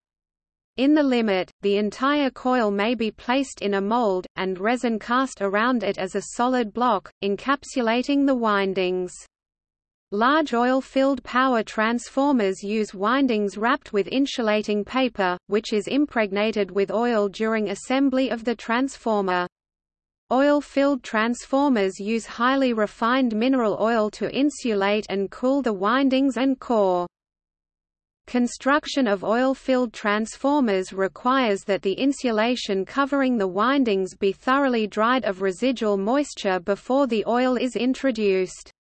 In the limit, the entire coil may be placed in a mold, and resin cast around it as a solid block, encapsulating the windings. Large oil-filled power transformers use windings wrapped with insulating paper, which is impregnated with oil during assembly of the transformer. Oil-filled transformers use highly refined mineral oil to insulate and cool the windings and core. Construction of oil-filled transformers requires that the insulation covering the windings be thoroughly dried of residual moisture before the oil is introduced.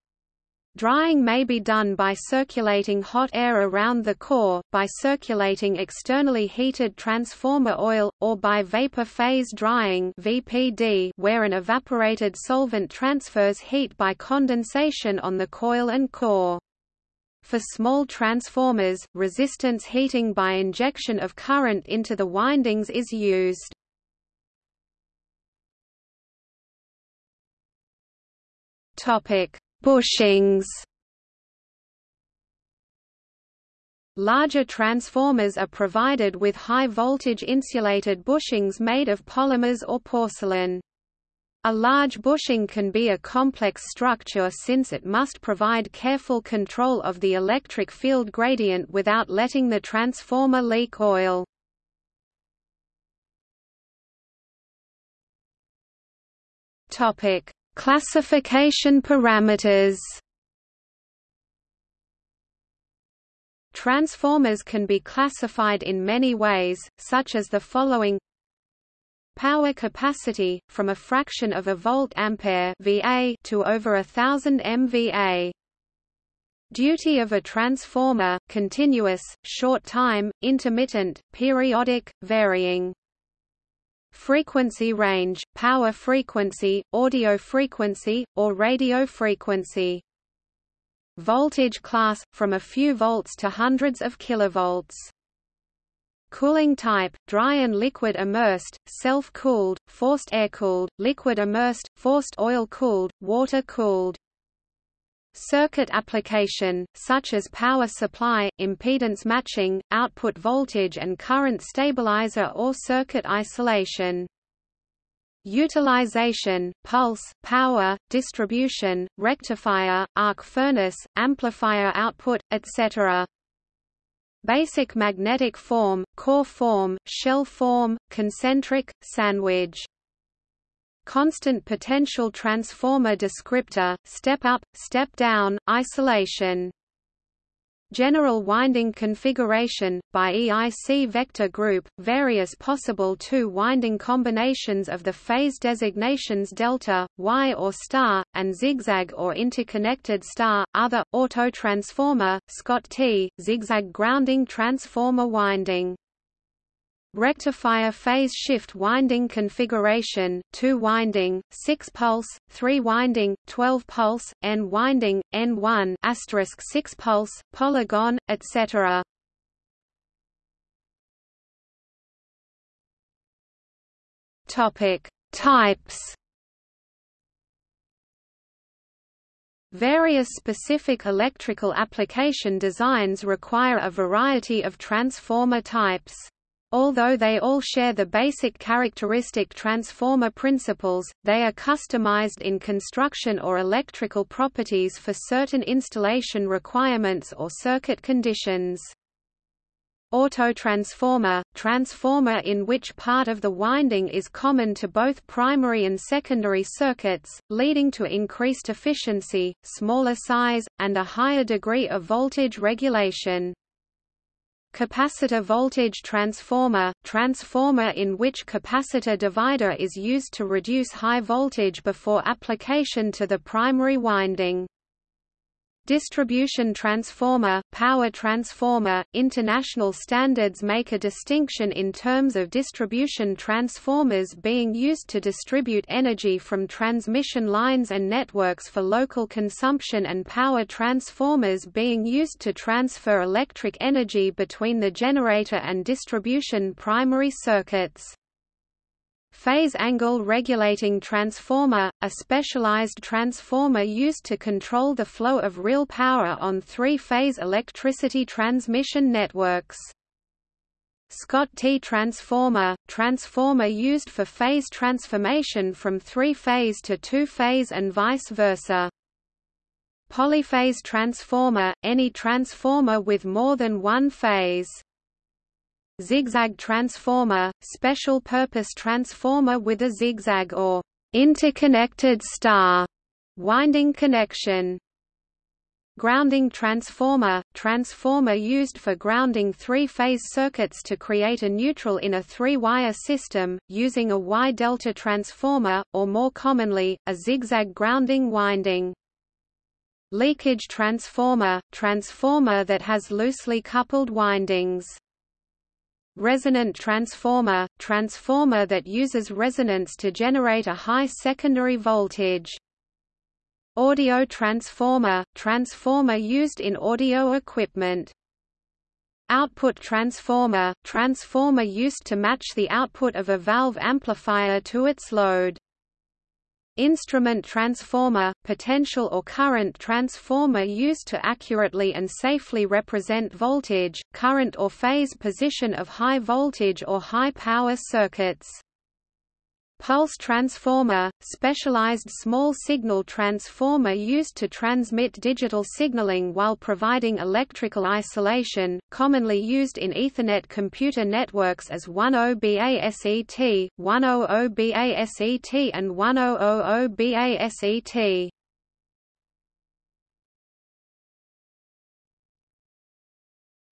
Drying may be done by circulating hot air around the core, by circulating externally heated transformer oil, or by vapor phase drying (VPD), where an evaporated solvent transfers heat by condensation on the coil and core. For small transformers, resistance heating by injection of current into the windings is used. Topic: Bushings Larger transformers are provided with high-voltage insulated bushings made of polymers or porcelain. A large bushing can be a complex structure since it must provide careful control of the electric field gradient without letting the transformer leak oil. Topic: Classification parameters Transformers can be classified in many ways, such as the following Power capacity, from a fraction of a volt ampere VA to over a thousand MVA. Duty of a transformer, continuous, short time, intermittent, periodic, varying frequency range, power frequency, audio frequency, or radio frequency. Voltage class, from a few volts to hundreds of kilovolts. Cooling type, dry and liquid immersed, self-cooled, forced air-cooled, liquid immersed, forced oil-cooled, water-cooled. Circuit application, such as power supply, impedance matching, output voltage and current stabilizer or circuit isolation. Utilization, pulse, power, distribution, rectifier, arc furnace, amplifier output, etc. Basic magnetic form, core form, shell form, concentric, sandwich constant potential transformer descriptor, step up, step down, isolation. General winding configuration, by IEC vector group, various possible two-winding combinations of the phase designations delta, Y or star, and zigzag or interconnected star, other, autotransformer, Scott-T, zigzag grounding transformer winding. Rectifier phase shift winding configuration, 2 winding, 6 pulse, 3 winding, 12 pulse, N winding, N1 asterisk 6 pulse, polygon, etc. Topic: Types Various specific electrical application designs require a variety of transformer types. Although they all share the basic characteristic transformer principles, they are customized in construction or electrical properties for certain installation requirements or circuit conditions. Autotransformer – transformer in which part of the winding is common to both primary and secondary circuits, leading to increased efficiency, smaller size, and a higher degree of voltage regulation. Capacitor voltage transformer – transformer in which capacitor divider is used to reduce high voltage before application to the primary winding. Distribution transformer, power transformer, international standards make a distinction in terms of distribution transformers being used to distribute energy from transmission lines and networks for local consumption and power transformers being used to transfer electric energy between the generator and distribution primary circuits. Phase angle regulating transformer, a specialized transformer used to control the flow of real power on three-phase electricity transmission networks. Scott-T transformer, transformer used for phase transformation from three-phase to two-phase and vice versa. Polyphase transformer, any transformer with more than one phase. Zigzag transformer, special purpose transformer with a zigzag or interconnected star winding connection. Grounding transformer – transformer used for grounding three-phase circuits to create a neutral in a three-wire system, using a Y-delta transformer, or more commonly, a zigzag grounding winding. Leakage transformer – transformer that has loosely coupled windings. Resonant transformer – transformer that uses resonance to generate a high secondary voltage. Audio transformer – transformer used in audio equipment. Output transformer – transformer used to match the output of a valve amplifier to its load. Instrument transformer – potential or current transformer used to accurately and safely represent voltage, current or phase position of high voltage or high power circuits. Pulse transformer, specialized small signal transformer used to transmit digital signaling while providing electrical isolation, commonly used in Ethernet computer networks as 10BASET, 100BASET and 1000BASET.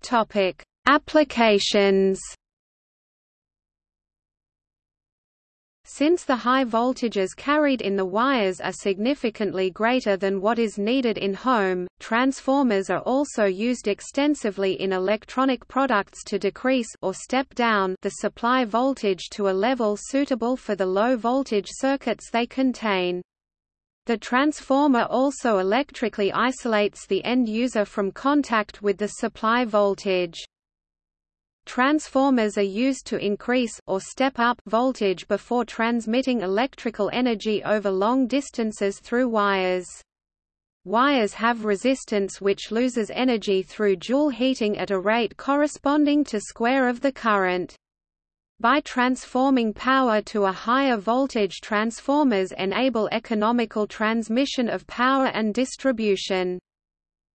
Topic: Applications Since the high voltages carried in the wires are significantly greater than what is needed in home, transformers are also used extensively in electronic products to decrease or step down the supply voltage to a level suitable for the low voltage circuits they contain. The transformer also electrically isolates the end user from contact with the supply voltage. Transformers are used to increase or step up voltage before transmitting electrical energy over long distances through wires. Wires have resistance which loses energy through Joule heating at a rate corresponding to square of the current. By transforming power to a higher voltage transformers enable economical transmission of power and distribution.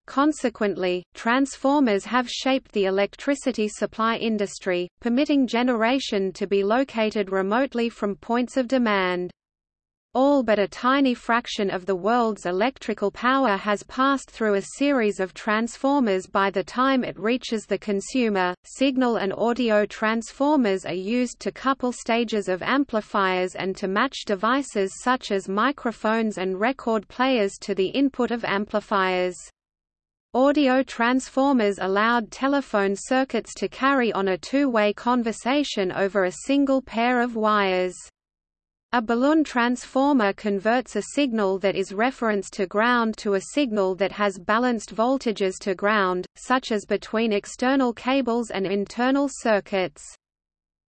Consequently, transformers have shaped the electricity supply industry, permitting generation to be located remotely from points of demand. All but a tiny fraction of the world's electrical power has passed through a series of transformers by the time it reaches the consumer. Signal and audio transformers are used to couple stages of amplifiers and to match devices such as microphones and record players to the input of amplifiers. Audio transformers allowed telephone circuits to carry on a two-way conversation over a single pair of wires. A balun transformer converts a signal that is referenced to ground to a signal that has balanced voltages to ground, such as between external cables and internal circuits.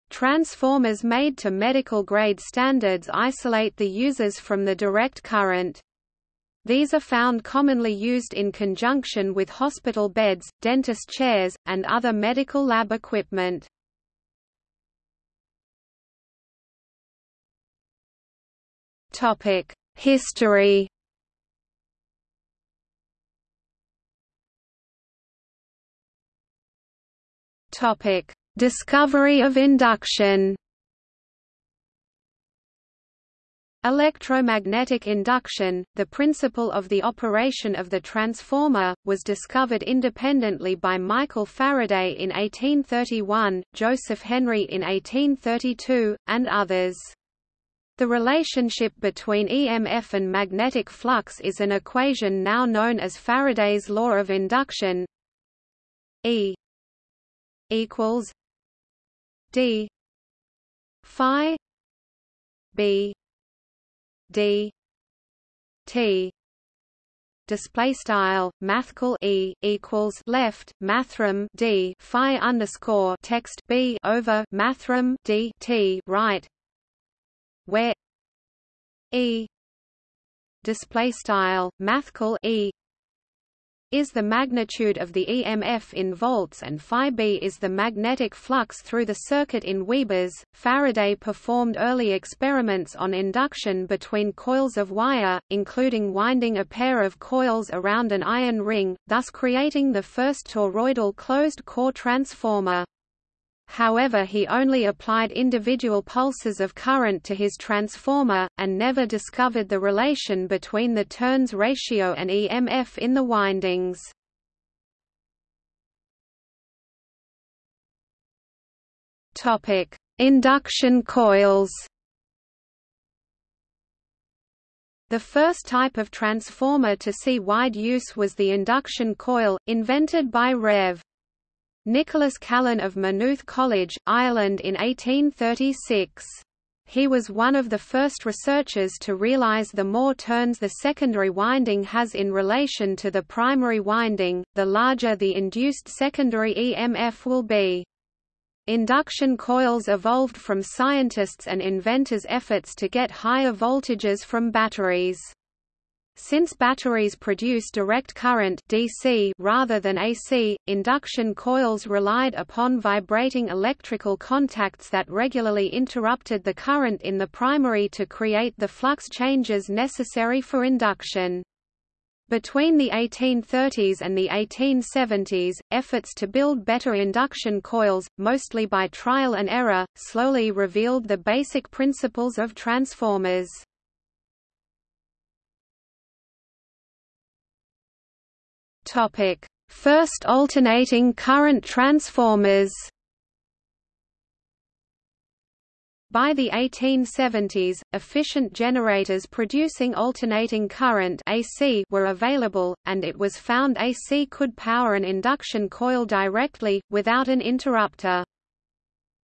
Transformers made to medical-grade standards isolate the users from the direct current. These are found commonly used in conjunction with hospital beds, dentist chairs, and other medical lab equipment. History Discovery of induction Electromagnetic induction, the principle of the operation of the transformer, was discovered independently by Michael Faraday in 1831, Joseph Henry in 1832, and others. The relationship between EMF and magnetic flux is an equation now known as Faraday's law of induction E equals D phi B d. T. Display style mathcal e equals left mathrm d phi underscore text b over mathrm d t right. Where e. Display style mathcal e is the magnitude of the EMF in volts and phi b is the magnetic flux through the circuit in Webers. Faraday performed early experiments on induction between coils of wire, including winding a pair of coils around an iron ring, thus creating the first toroidal closed-core transformer. However he only applied individual pulses of current to his transformer, and never discovered the relation between the turns ratio and EMF in the windings. Induction coils The first type of transformer to see wide use was the induction coil, invented by Rev. Nicholas Callan of Maynooth College, Ireland in 1836. He was one of the first researchers to realize the more turns the secondary winding has in relation to the primary winding, the larger the induced secondary EMF will be. Induction coils evolved from scientists' and inventors' efforts to get higher voltages from batteries. Since batteries produce direct current DC rather than AC, induction coils relied upon vibrating electrical contacts that regularly interrupted the current in the primary to create the flux changes necessary for induction. Between the 1830s and the 1870s, efforts to build better induction coils, mostly by trial and error, slowly revealed the basic principles of transformers. First alternating current transformers By the 1870s, efficient generators producing alternating current AC were available, and it was found AC could power an induction coil directly, without an interrupter.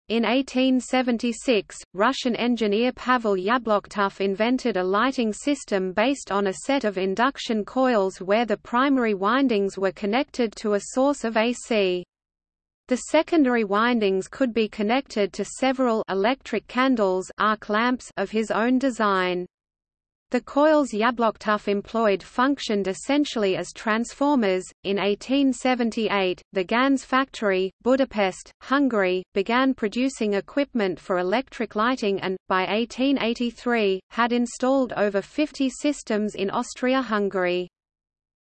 In 1876, Russian engineer Pavel Yablochkov invented a lighting system based on a set of induction coils where the primary windings were connected to a source of AC. The secondary windings could be connected to several electric candles arc lamps of his own design. The coils Yablochkov employed functioned essentially as transformers. In 1878, the Ganz factory, Budapest, Hungary, began producing equipment for electric lighting and, by 1883, had installed over 50 systems in Austria-Hungary.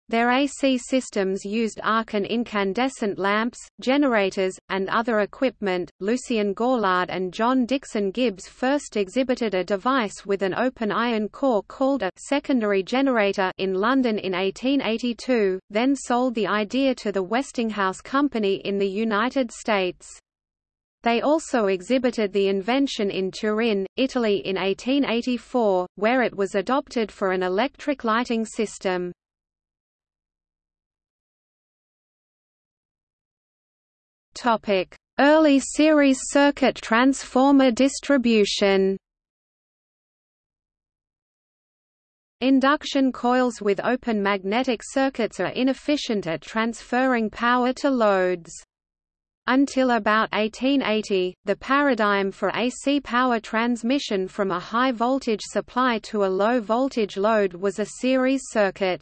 Their AC systems used arc and incandescent lamps, generators, and other equipment. Lucien Gaulard and John Dixon Gibbs first exhibited a device with an open iron core called a secondary generator in London in 1882, then sold the idea to the Westinghouse Company in the United States. They also exhibited the invention in Turin, Italy in 1884, where it was adopted for an electric lighting system. Topic: Early series circuit transformer distribution. Induction coils with open magnetic circuits are inefficient at transferring power to loads. Until about 1880, the paradigm for AC power transmission from a high-voltage supply to a low-voltage load was a series circuit.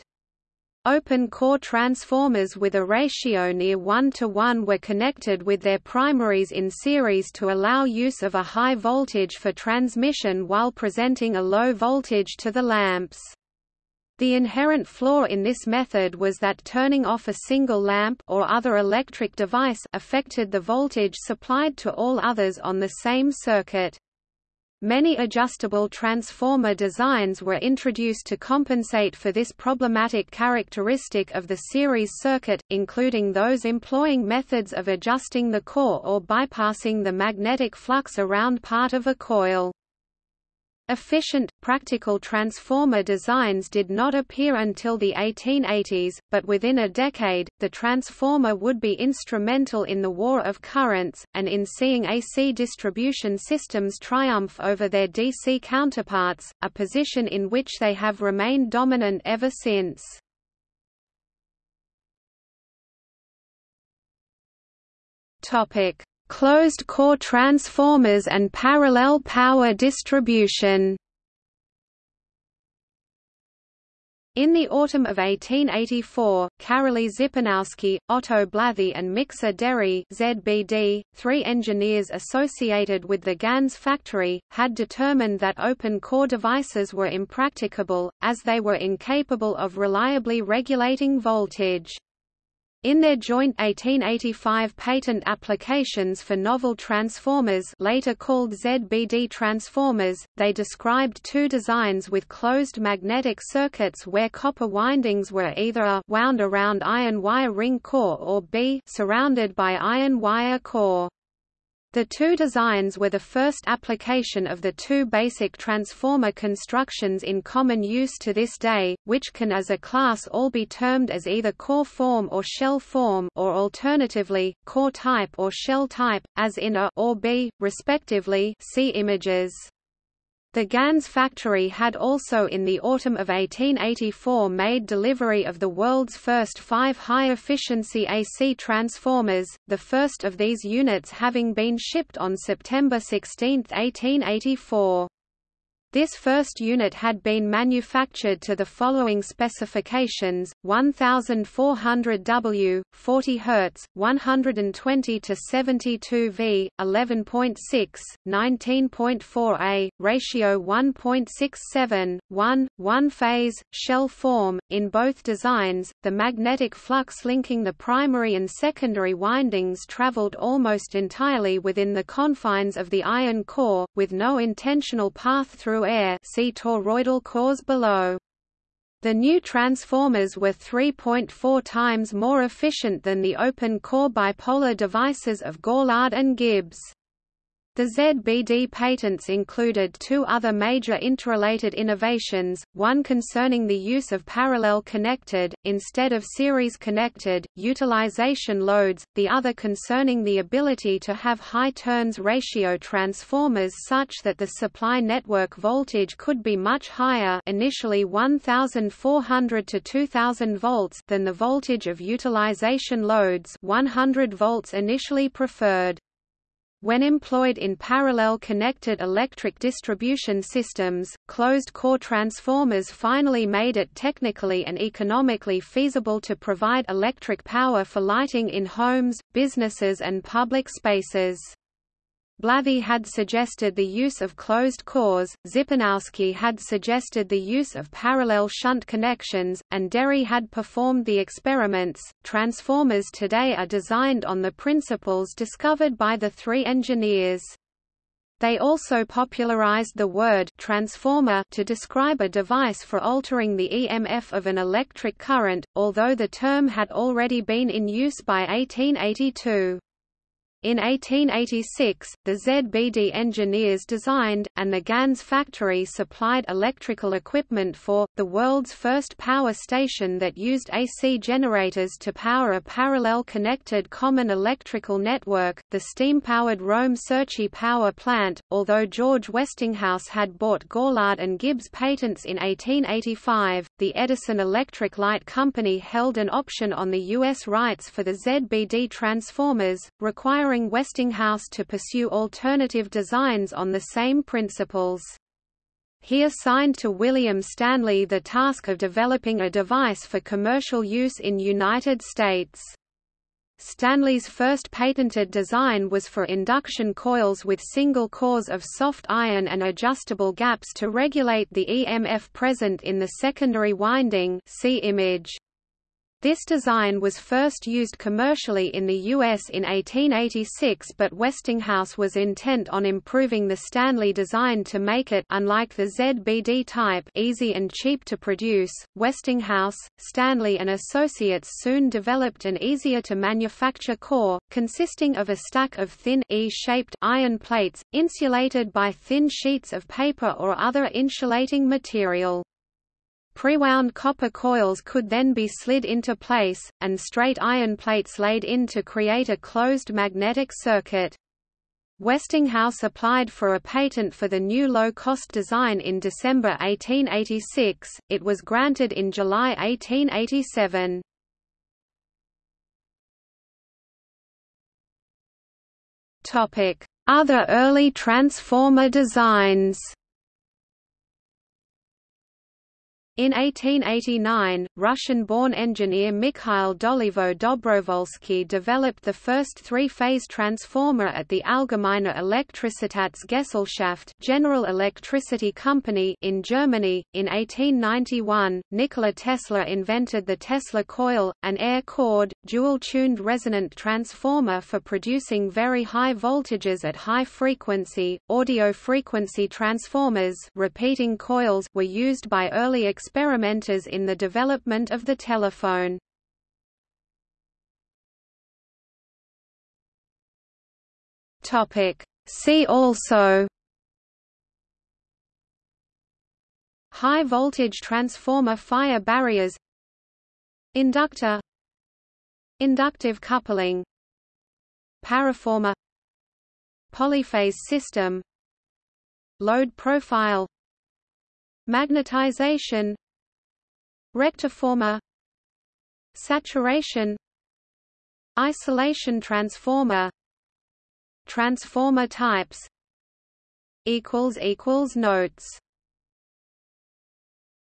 Open-core transformers with a ratio near 1 to 1 were connected with their primaries in series to allow use of a high voltage for transmission while presenting a low voltage to the lamps. The inherent flaw in this method was that turning off a single lamp or other electric device affected the voltage supplied to all others on the same circuit. Many adjustable transformer designs were introduced to compensate for this problematic characteristic of the series circuit, including those employing methods of adjusting the core or bypassing the magnetic flux around part of a coil. Efficient, practical transformer designs did not appear until the 1880s, but within a decade, the transformer would be instrumental in the war of currents, and in seeing AC distribution systems triumph over their DC counterparts, a position in which they have remained dominant ever since. Topic: closed-core transformers and parallel power distribution. In the autumn of 1884, Karoly Zipernowsky, Otto Blathy and Miksa Déri ZBD, three engineers associated with the Ganz factory, had determined that open-core devices were impracticable, as they were incapable of reliably regulating voltage. In their joint 1885 patent applications for novel transformers later called ZBD transformers, they described two designs with closed magnetic circuits where copper windings were either a wound around iron wire ring core or b surrounded by iron wire core. The two designs were the first application of the two basic transformer constructions in common use to this day, which can as a class all be termed as either core form or shell form or alternatively, core type or shell type, as in A or B, respectively see images. The Ganz factory had also in the autumn of 1884 made delivery of the world's first five high-efficiency AC transformers, the first of these units having been shipped on September 16, 1884. This first unit had been manufactured to the following specifications: 1400 W, 40 Hz, 120 to 72 V, 11.6, 19.4 A, ratio 1.67, 1, 1 phase, shell form. In both designs, the magnetic flux linking the primary and secondary windings traveled almost entirely within the confines of the iron core, with no intentional path through air see toroidal cores below. The new transformers were 3.4 times more efficient than the open-core bipolar devices of Gaulard and Gibbs. The ZBD patents included two other major interrelated innovations, one concerning the use of parallel connected, instead of series connected, utilization loads, the other concerning the ability to have high turns ratio transformers such that the supply network voltage could be much higher initially 1400 to 2000 volts than the voltage of utilization loads 100 volts initially preferred. When employed in parallel connected electric distribution systems, closed-core transformers finally made it technically and economically feasible to provide electric power for lighting in homes, businesses and public spaces. Blathy had suggested the use of closed cores, Zipernowsky had suggested the use of parallel shunt connections, and Déri had performed the experiments. Transformers today are designed on the principles discovered by the three engineers. They also popularized the word transformer to describe a device for altering the EMF of an electric current, although the term had already been in use by 1882. In 1886, the ZBD engineers designed, and the Ganz factory supplied electrical equipment for, the world's first power station that used AC generators to power a parallel connected common electrical network, the steam-powered Rome Cerchi power plant. Although George Westinghouse had bought Gaulard and Gibbs patents in 1885, the Edison Electric Light Company held an option on the U.S. rights for the ZBD transformers, requiring Westinghouse to pursue alternative designs on the same principles. He assigned to William Stanley the task of developing a device for commercial use in United States. Stanley's first patented design was for induction coils with single cores of soft iron and adjustable gaps to regulate the EMF present in the secondary winding see image. This design was first used commercially in the U.S. in 1886 but Westinghouse was intent on improving the Stanley design to make it unlike the ZBD type easy and cheap to produce. Westinghouse, Stanley and Associates soon developed an easier-to-manufacture core, consisting of a stack of thin E-shaped iron plates, insulated by thin sheets of paper or other insulating material. Prewound copper coils could then be slid into place, and straight iron plates laid in to create a closed magnetic circuit. Westinghouse applied for a patent for the new low-cost design in December 1886, it was granted in July 1887. Other early transformer designs In 1889, Russian-born engineer Mikhail Dolivo Dobrovolsky developed the first three-phase transformer at the Allgemeine Elektrizitätsgesellschaft General Electricity Company in Germany. In 1891, Nikola Tesla invented the Tesla coil, an air-cored, dual-tuned resonant transformer for producing very high voltages at high frequency. Audio frequency transformers, repeating coils, were used by early experimenters in the development of the telephone. See also High voltage transformer fire barriers Inductor Inductive coupling Paraformer Polyphase system Load profile Magnetization Rectiformer Saturation Isolation transformer Transformer types equals equals Notes